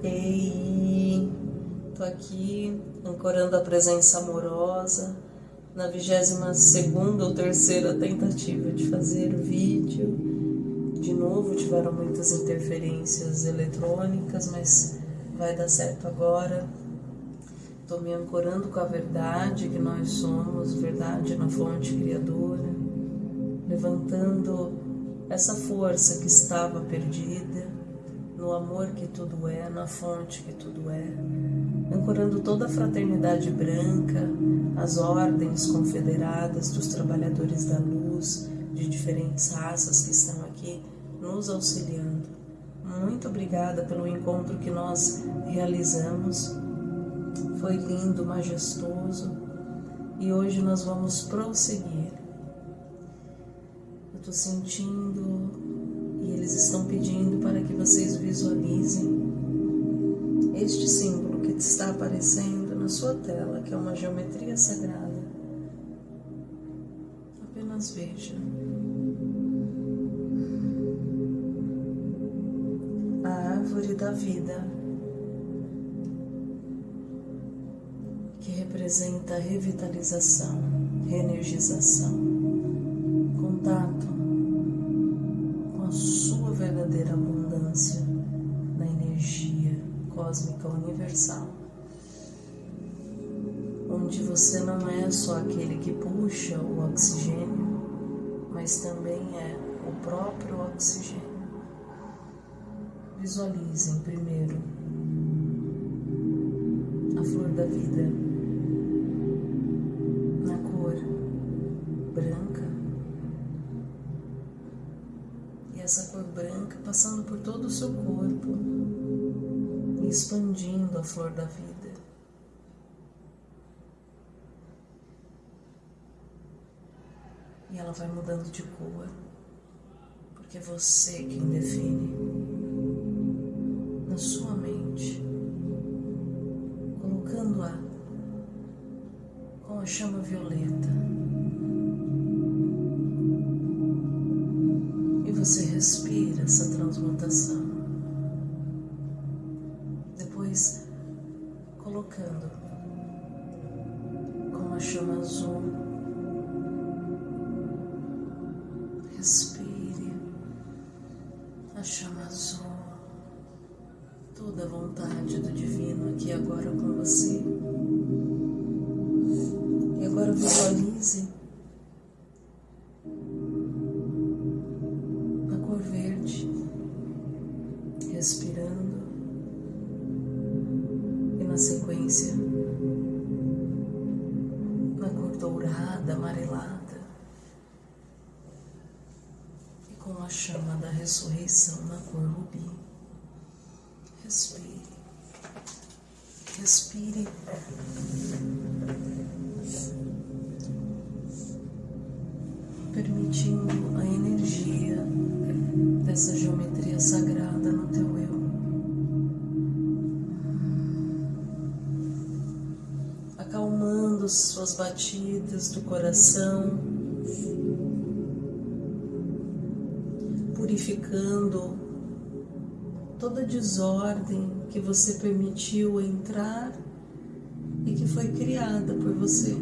Ei, tô aqui ancorando a presença amorosa na vigésima segunda ou terceira tentativa de fazer o vídeo. De novo tiveram muitas interferências eletrônicas, mas vai dar certo agora. Estou me ancorando com a verdade que nós somos, verdade na fonte criadora, levantando essa força que estava perdida, no amor que tudo é, na fonte que tudo é, ancorando toda a fraternidade branca, as ordens confederadas dos trabalhadores da luz, de diferentes raças que estão aqui nos auxiliando. Muito obrigada pelo encontro que nós realizamos. Foi lindo, majestoso e hoje nós vamos prosseguir. Eu estou sentindo eles estão pedindo para que vocês visualizem este símbolo que está aparecendo na sua tela, que é uma geometria sagrada. Apenas veja. A árvore da vida, que representa revitalização, reenergização, não é só aquele que puxa o oxigênio, mas também é o próprio oxigênio. Visualizem primeiro a flor da vida na cor branca e essa cor branca passando por todo o seu corpo e expandindo a flor da vida. Ela vai mudando de cor, porque é você quem define na sua mente, colocando-a com a chama violeta. E você respira essa transmutação. Depois, colocando com a chama azul Respire. Respire. Permitindo a energia dessa geometria sagrada no teu eu. Acalmando suas batidas do coração purificando toda desordem que você permitiu entrar e que foi criada por você.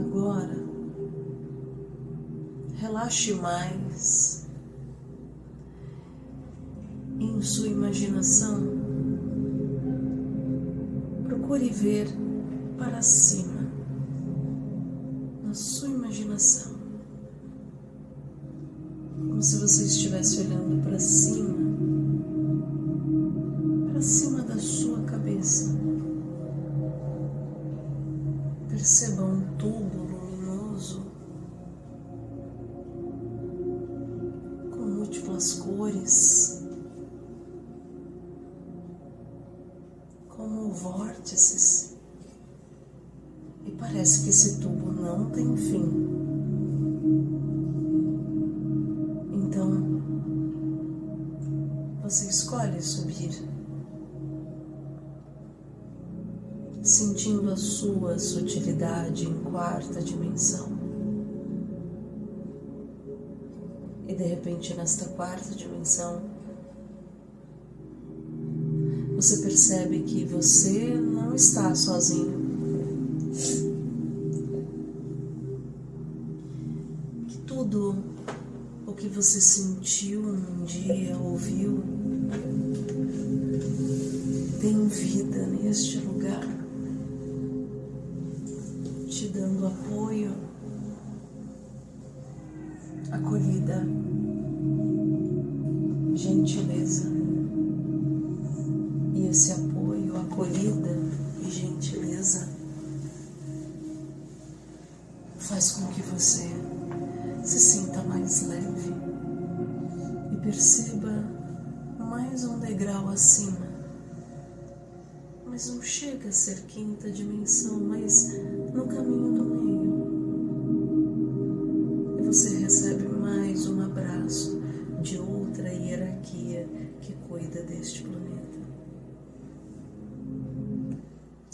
Agora, relaxe mais em sua imaginação. Procure ver para cima na sua imaginação como se você estivesse olhando para cima, de repente nesta quarta dimensão, você percebe que você não está sozinho. Que tudo o que você sentiu um dia, ouviu, tem vida neste lugar. Perceba mais um degrau acima. Mas não chega a ser quinta dimensão, mas no caminho do meio. E você recebe mais um abraço de outra hierarquia que cuida deste planeta.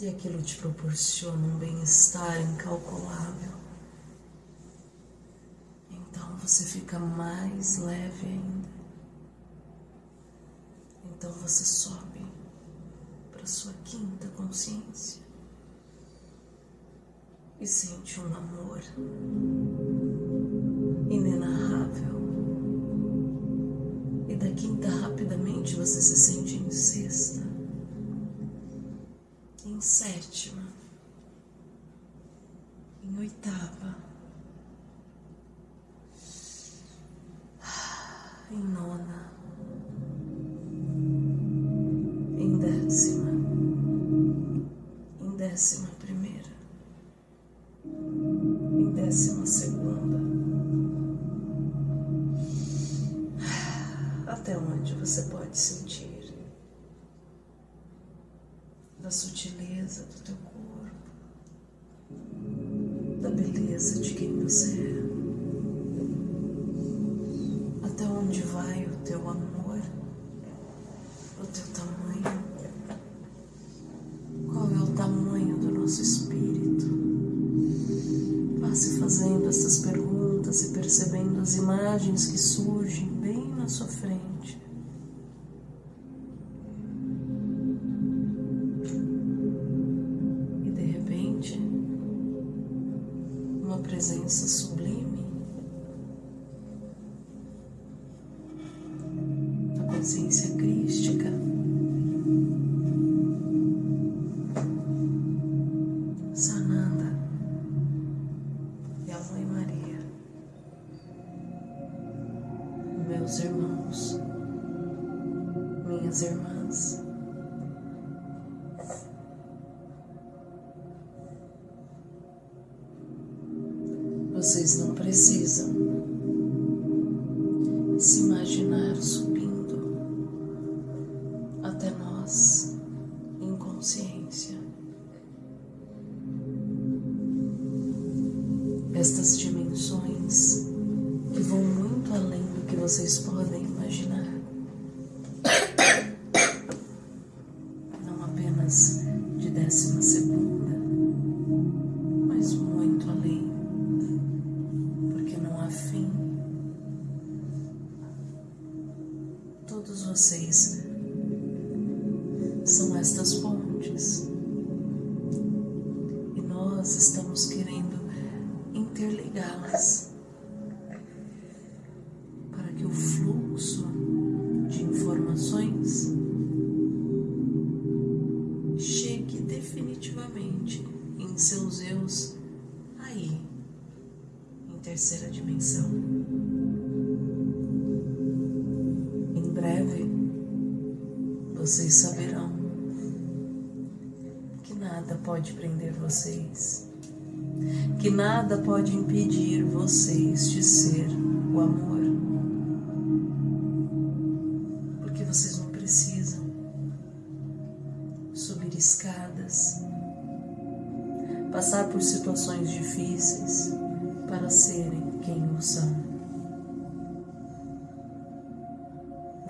E aquilo te proporciona um bem-estar incalculável. Então você fica mais leve ainda. Então você sobe para sua quinta consciência e sente um amor inenarrável. E da quinta rapidamente você se sente em sexta em sétima, em oitava, em nona, fazendo essas perguntas e percebendo as imagens que surgem bem na sua frente. lives will be chegue definitivamente em seus eus aí terceira dimensão. Em breve, vocês saberão que nada pode prender vocês, que nada pode impedir vocês de ser o amor.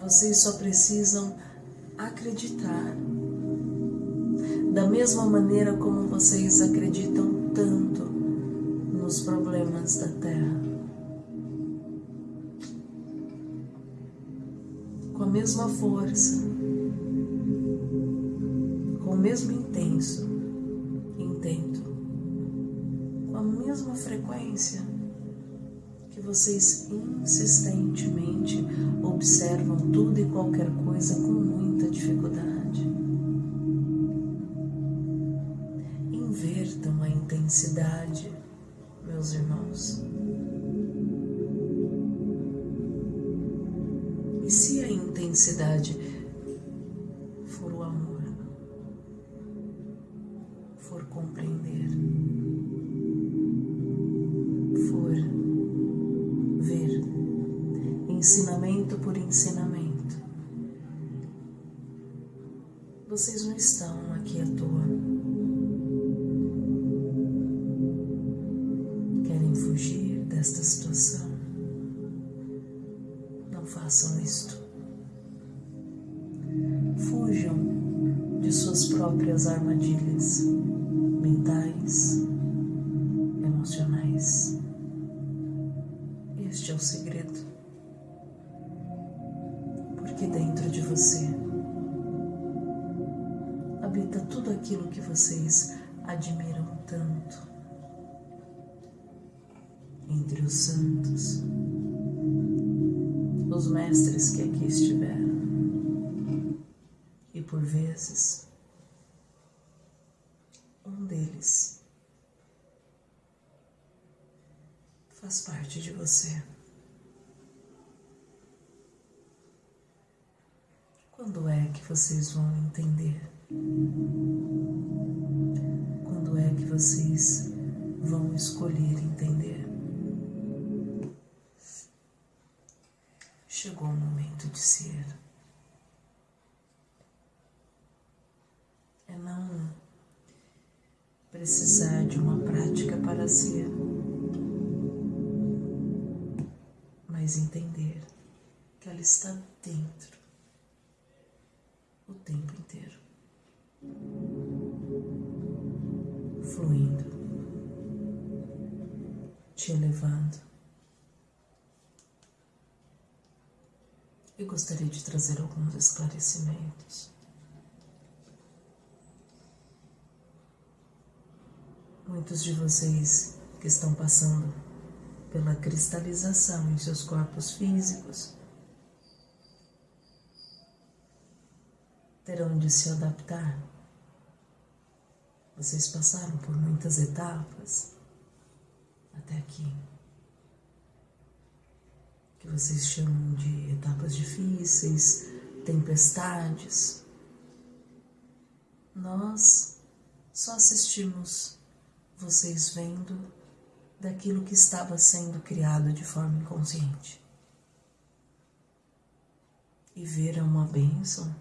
Vocês só precisam acreditar. Da mesma maneira como vocês acreditam tanto nos problemas da Terra. Com a mesma força mesmo intenso, intento, com a mesma frequência vocês insistentemente observam tudo e qualquer coisa com muita dificuldade. Invertam a intensidade, meus irmãos. E se a intensidade por ensinamento, vocês não estão aqui à toa. Um deles faz parte de você. Quando é que vocês vão entender? Quando é que vocês vão escolher entender? Chegou o momento de ser. É não precisar de uma prática para ser, mas entender que ela está dentro o tempo inteiro, fluindo, te elevando. Eu gostaria de trazer alguns esclarecimentos. Muitos de vocês que estão passando pela cristalização em seus corpos físicos terão de se adaptar. Vocês passaram por muitas etapas até aqui, que vocês chamam de etapas difíceis, tempestades. Nós só assistimos vocês vendo daquilo que estava sendo criado de forma inconsciente. E ver é uma bênção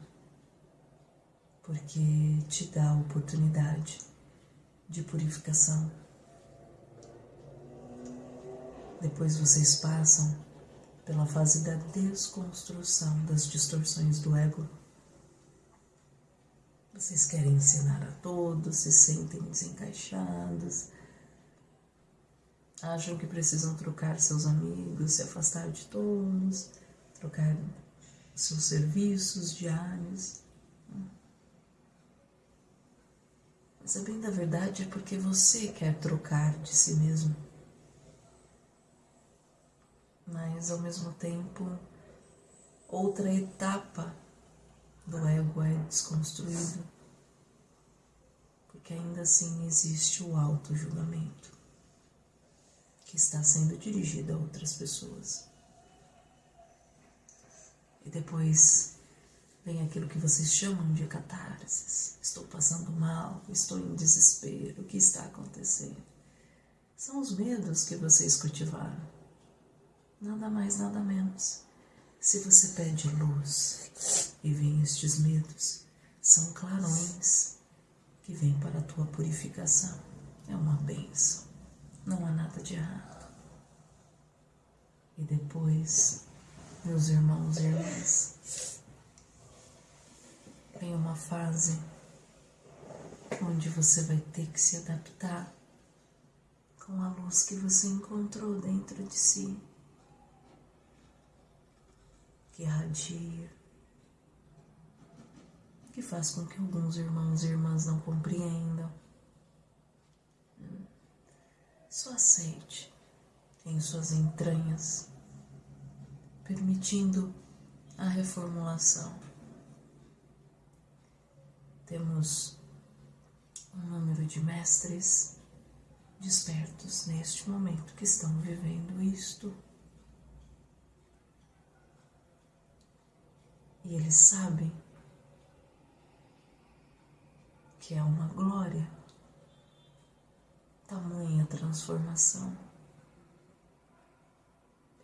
porque te dá a oportunidade de purificação. Depois vocês passam pela fase da desconstrução das distorções do ego. Vocês querem ensinar a todos, se sentem desencaixados, acham que precisam trocar seus amigos, se afastar de todos, trocar seus serviços diários. Mas a bem da verdade é porque você quer trocar de si mesmo. Mas ao mesmo tempo, outra etapa do ego é desconstruído, porque ainda assim existe o auto-julgamento que está sendo dirigido a outras pessoas. E depois vem aquilo que vocês chamam de catarses. Estou passando mal, estou em desespero, o que está acontecendo? São os medos que vocês cultivaram. Nada mais, nada menos. Se você pede luz e vem estes medos, são clarões que vêm para a tua purificação. É uma benção. Não há nada de errado. E depois, meus irmãos e irmãs, vem uma fase onde você vai ter que se adaptar com a luz que você encontrou dentro de si, que irradia, que faz com que alguns irmãos e irmãs não compreendam. Só aceite em suas entranhas, permitindo a reformulação. Temos um número de mestres despertos neste momento que estão vivendo isto. E eles sabem que é uma glória, tamanha transformação.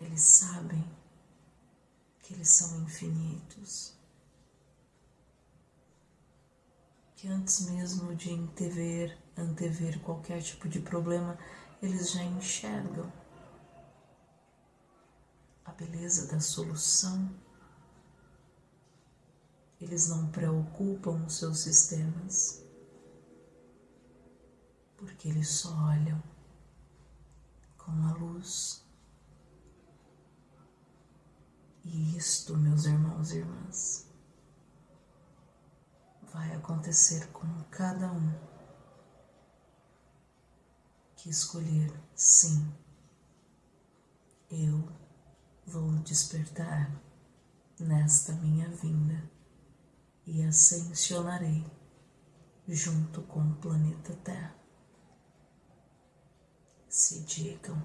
Eles sabem que eles são infinitos. Que antes mesmo de antever, antever qualquer tipo de problema, eles já enxergam a beleza da solução. Eles não preocupam os seus sistemas, porque eles só olham com a luz. E isto, meus irmãos e irmãs, vai acontecer com cada um que escolher sim. Eu vou despertar nesta minha vinda e ascensionarei junto com o planeta Terra. Se digam,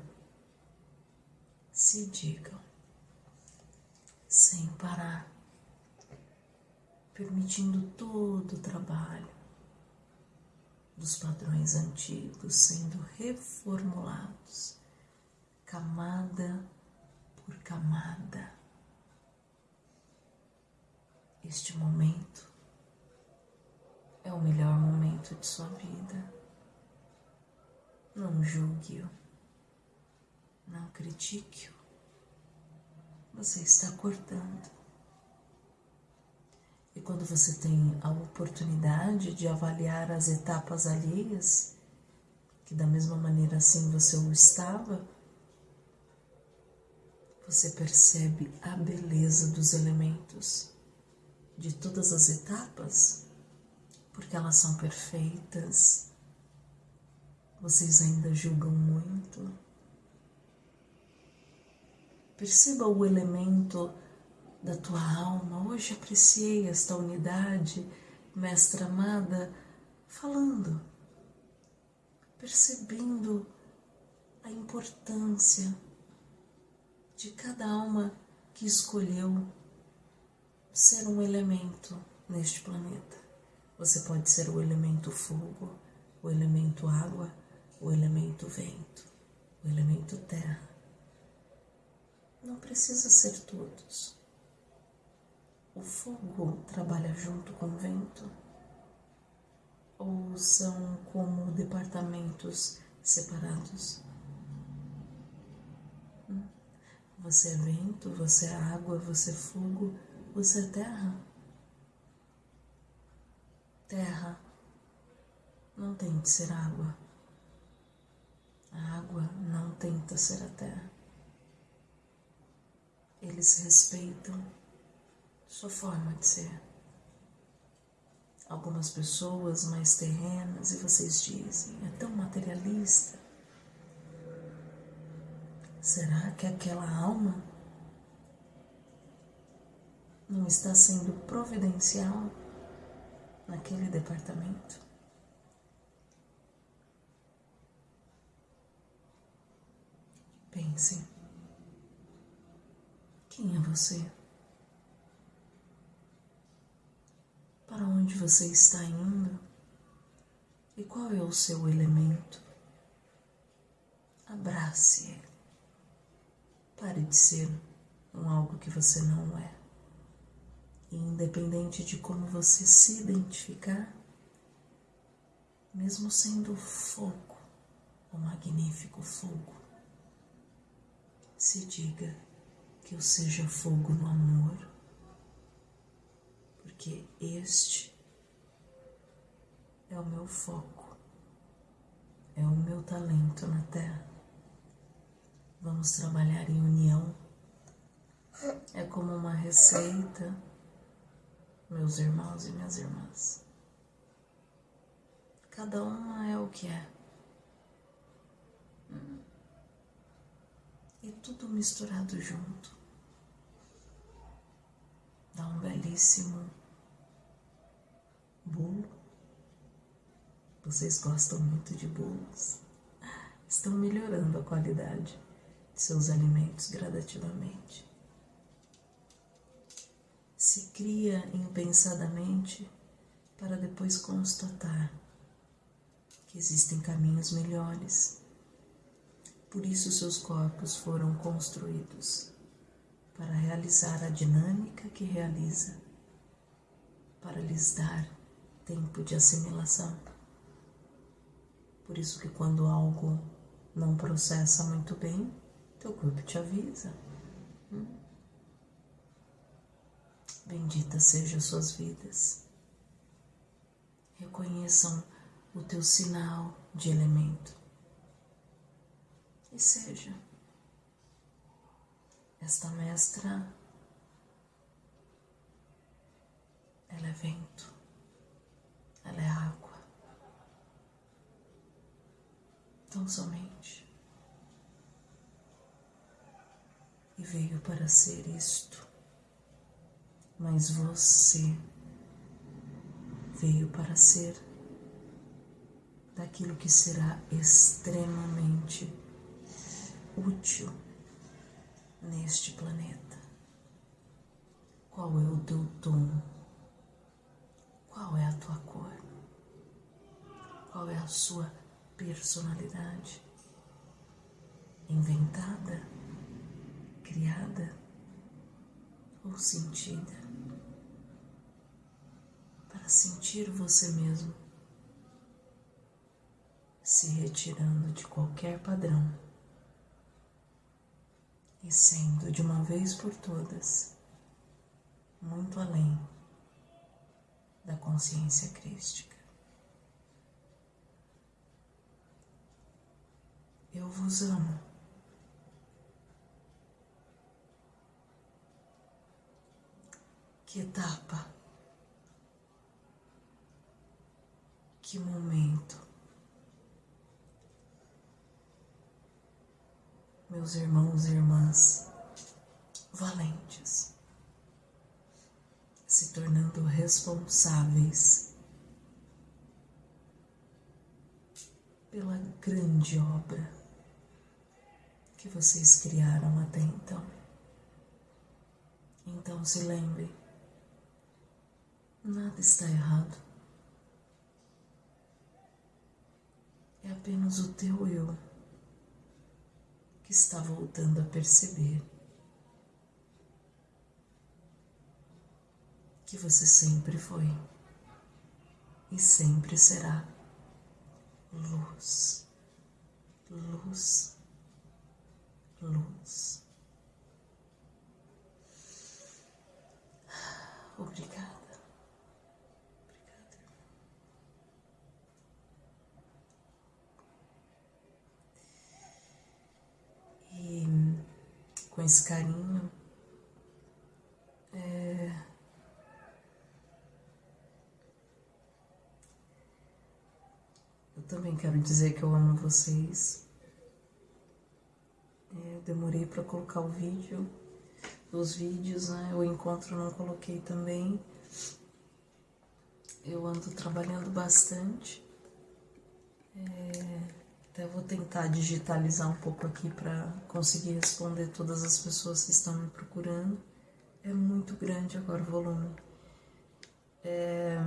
se digam, sem parar, permitindo todo o trabalho dos padrões antigos sendo reformulados, camada por camada. Este momento é o melhor momento de sua vida. Não julgue-o, não critique-o. Você está cortando. E quando você tem a oportunidade de avaliar as etapas alheias, que da mesma maneira assim você o estava, você percebe a beleza dos elementos de todas as etapas, porque elas são perfeitas. Vocês ainda julgam muito. Perceba o elemento da tua alma. Hoje apreciei esta unidade, mestra amada, falando, percebendo a importância de cada alma que escolheu ser um elemento neste planeta. Você pode ser o elemento fogo, o elemento água, o elemento vento, o elemento terra. Não precisa ser todos. O fogo trabalha junto com o vento? Ou são como departamentos separados? Hum? Você é vento, você é água, você é fogo, você é terra. Terra não tente ser água. A água não tenta ser a terra. Eles respeitam sua forma de ser. Algumas pessoas mais terrenas e vocês dizem, é tão materialista. Será que aquela alma não está sendo providencial naquele departamento? Pense. Quem é você? Para onde você está indo? E qual é o seu elemento? Abrace ele. Pare de ser um algo que você não é. Independente de como você se identificar, mesmo sendo fogo, o magnífico fogo, se diga que eu seja fogo no amor, porque este é o meu foco, é o meu talento na Terra. Vamos trabalhar em união. É como uma receita meus irmãos e minhas irmãs. Cada uma é o que é. E tudo misturado junto. Dá um belíssimo bolo. Vocês gostam muito de bolos. Estão melhorando a qualidade de seus alimentos gradativamente. Se cria impensadamente para depois constatar que existem caminhos melhores. Por isso seus corpos foram construídos para realizar a dinâmica que realiza, para lhes dar tempo de assimilação. Por isso que quando algo não processa muito bem, teu corpo te avisa. Hum? Bendita sejam suas vidas. Reconheçam o teu sinal de elemento. E seja esta mestra, ela é vento, ela é água. Tão somente. E veio para ser isto. Mas você veio para ser daquilo que será extremamente útil neste planeta. Qual é o teu tom? Qual é a tua cor? Qual é a sua personalidade? Inventada, criada ou sentida? Para sentir você mesmo se retirando de qualquer padrão e sendo de uma vez por todas muito além da consciência crística. Eu vos amo. Que etapa, que momento meus irmãos e irmãs valentes, se tornando responsáveis pela grande obra que vocês criaram até então. Então se lembre, nada está errado. É apenas o teu eu que está voltando a perceber que você sempre foi e sempre será luz, luz, luz. Obrigada. Com esse carinho. É... Eu também quero dizer que eu amo vocês. É, eu demorei para colocar o vídeo, os vídeos, né? O encontro não coloquei também. Eu ando trabalhando bastante. É... Até vou tentar digitalizar um pouco aqui para conseguir responder todas as pessoas que estão me procurando. É muito grande agora o volume. É,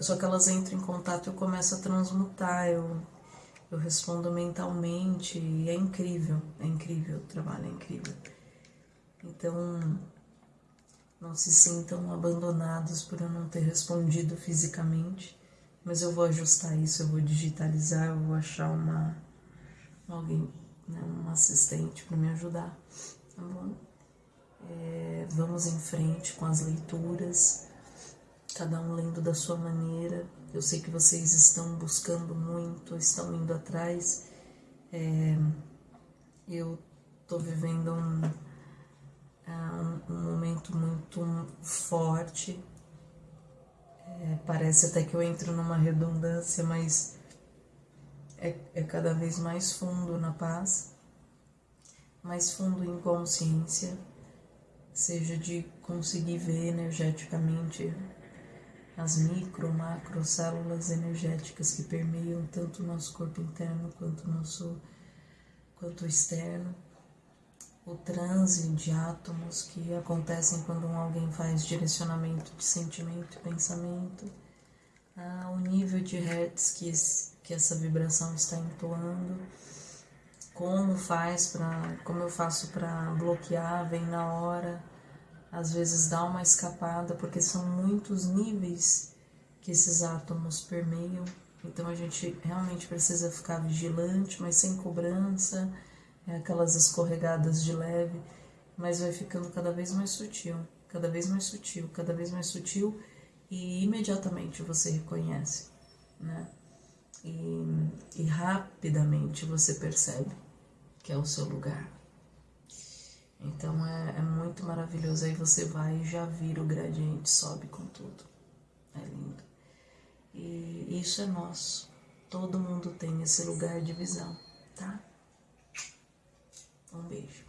só que elas entram em contato e eu começo a transmutar, eu, eu respondo mentalmente e é incrível, é incrível, o trabalho é incrível. Então, não se sintam abandonados por eu não ter respondido fisicamente, mas eu vou ajustar isso, eu vou digitalizar, eu vou achar uma alguém, né, um assistente para me ajudar, tá bom? É, vamos em frente com as leituras, cada um lendo da sua maneira. Eu sei que vocês estão buscando muito, estão indo atrás. É, eu estou vivendo um, é, um, um momento muito forte É, parece até que eu entro numa redundância, mas é, é cada vez mais fundo na paz, mais fundo em consciência, seja de conseguir ver energeticamente as micro, macro células energéticas que permeiam tanto o nosso corpo interno quanto o nosso quanto o externo, o transe de átomos que acontecem quando alguém faz direcionamento de sentimento e pensamento, ah, o nível de hertz que, que essa vibração está entoando, como faz para, como eu faço para bloquear, vem na hora, às vezes dá uma escapada, porque são muitos níveis que esses átomos permeiam. Então a gente realmente precisa ficar vigilante, mas sem cobrança, é aquelas escorregadas de leve, mas vai ficando cada vez mais sutil, cada vez mais sutil, cada vez mais sutil e imediatamente você reconhece, né? E, e rapidamente você percebe que é o seu lugar. Então é, é muito maravilhoso. Aí você vai e já vira o gradiente, sobe com tudo. É lindo. E isso é nosso. Todo mundo tem esse lugar de visão, tá? Um beijo.